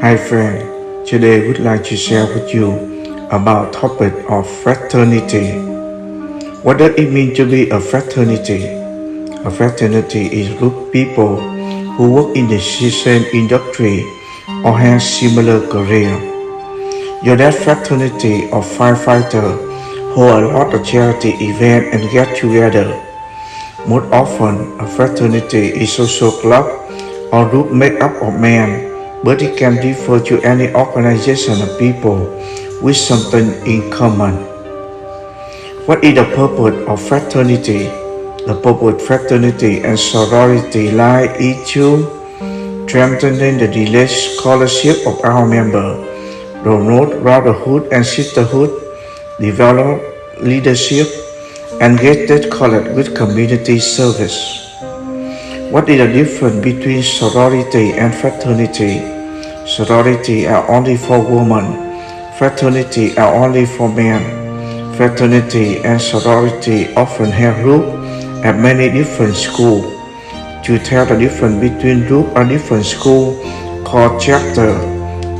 Hi friend, today would like to share with you about topic of fraternity. What does it mean to be a fraternity? A fraternity is group people who work in the same industry or have similar career. Your that fraternity of firefighter hold a lot of charity event and get together. Most often, a fraternity is social club or group made up of men but it can refer to any organization of people with something in common. What is the purpose of fraternity? The purpose of fraternity and sorority lie into strengthening the religious scholarship of our members, promote brotherhood and sisterhood, develop leadership, and get that connect with community service. What is the difference between sorority and fraternity? Sorority are only for women. Fraternity are only for men. Fraternity and sorority often have group at many different schools. To tell the difference between group and different school called chapter.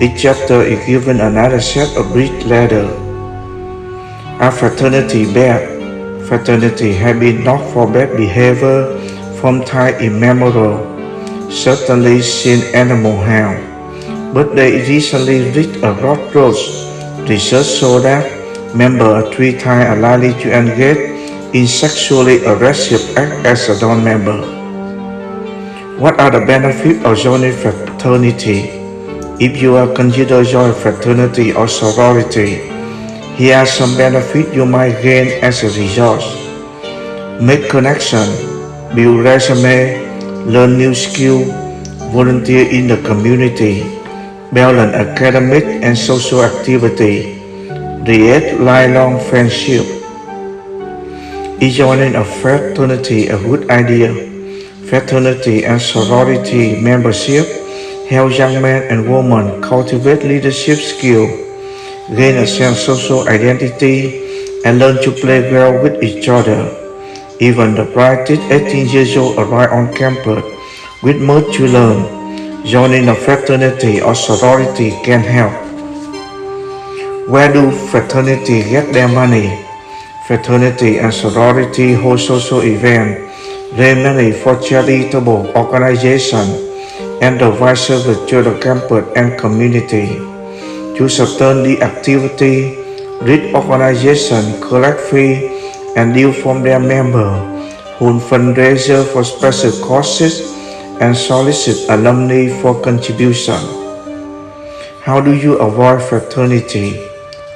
Each chapter is given another set of bridge ladder. A fraternity bad? Fraternity have been known for bad behavior from time immemorial, certainly since Animal House. But they recently reached a crossroads. Research show that members are three times likely to engage in sexually aggressive acts as a non-member. What are the benefits of joining fraternity? If you are considered joining fraternity or sorority, here are some benefits you might gain as a result. Make connection build resume, learn new skill, volunteer in the community, balance academic and social activity, create lifelong friendship. Joining a fraternity a good idea? Fraternity and sorority membership help young men and women cultivate leadership skill, gain a sense of social identity, and learn to play well with each other. Even the brightest 18 years old arrive on campus with much to learn. Joining a fraternity or sorority can help. Where do fraternity get their money? Fraternity and sorority hold social events, raise money for charitable organizations, and provide service to the campus and community. To sustain the activity, these organizations collect fee and deal from their members, hold fundraiser for special causes, and solicit alumni for contribution. How do you avoid fraternity?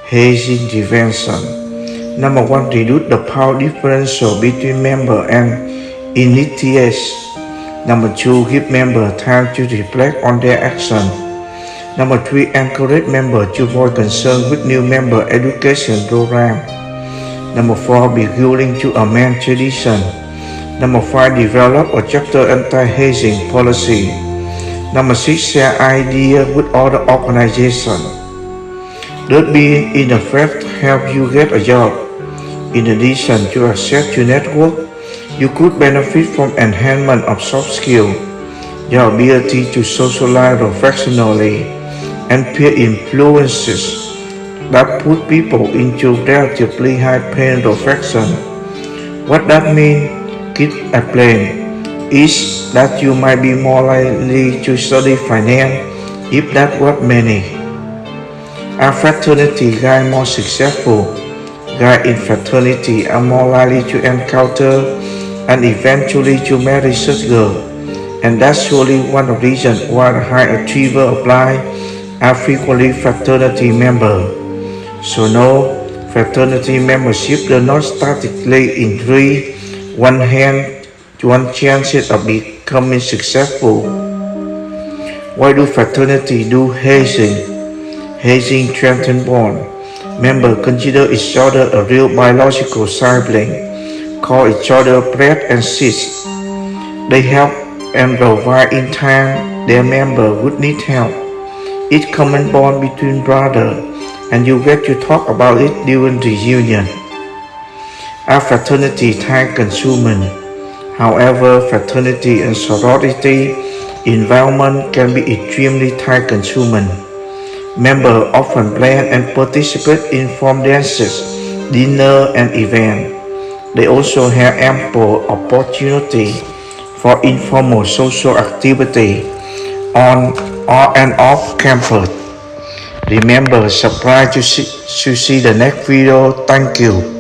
Hazing prevention. Number one, reduce the power differential between member and initiates. Number two, give member time to reflect on their action. Number three, encourage member to voice concern with new member education program. Number four, be willing to amend tradition. Number five, develop a chapter anti-hazing policy. Number six, share idea with other organizations. Third, be in fact help you get a job. In addition to access to network, you could benefit from enhancement of soft skills, your ability to socialize professionally, and peer influences that put people into relatively high paying profession. What that means, keep explain, is that you might be more likely to study finance if that what many. A fraternity guy more successful, guy in fraternity are more likely to encounter and eventually to marry such girl. And that's surely one of the reasons why the high achiever apply are frequently fraternity member. So no, fraternity membership does not statically increase one hand one chances of becoming successful. Why do fraternity do hazing? Hazing strengthens bond. Members consider each other a real biological sibling, call each other bread and sis. They help and provide in time their member would need help. Each common bond between brothers and you get to talk about it during the union. A fraternity time consuming. However, fraternity and sorority environment can be extremely time consuming. Members often plan and participate in form dances, dinner, and events. They also have ample opportunity for informal social activity on or and off campus. Remember, subscribe to see, to see the next video. Thank you.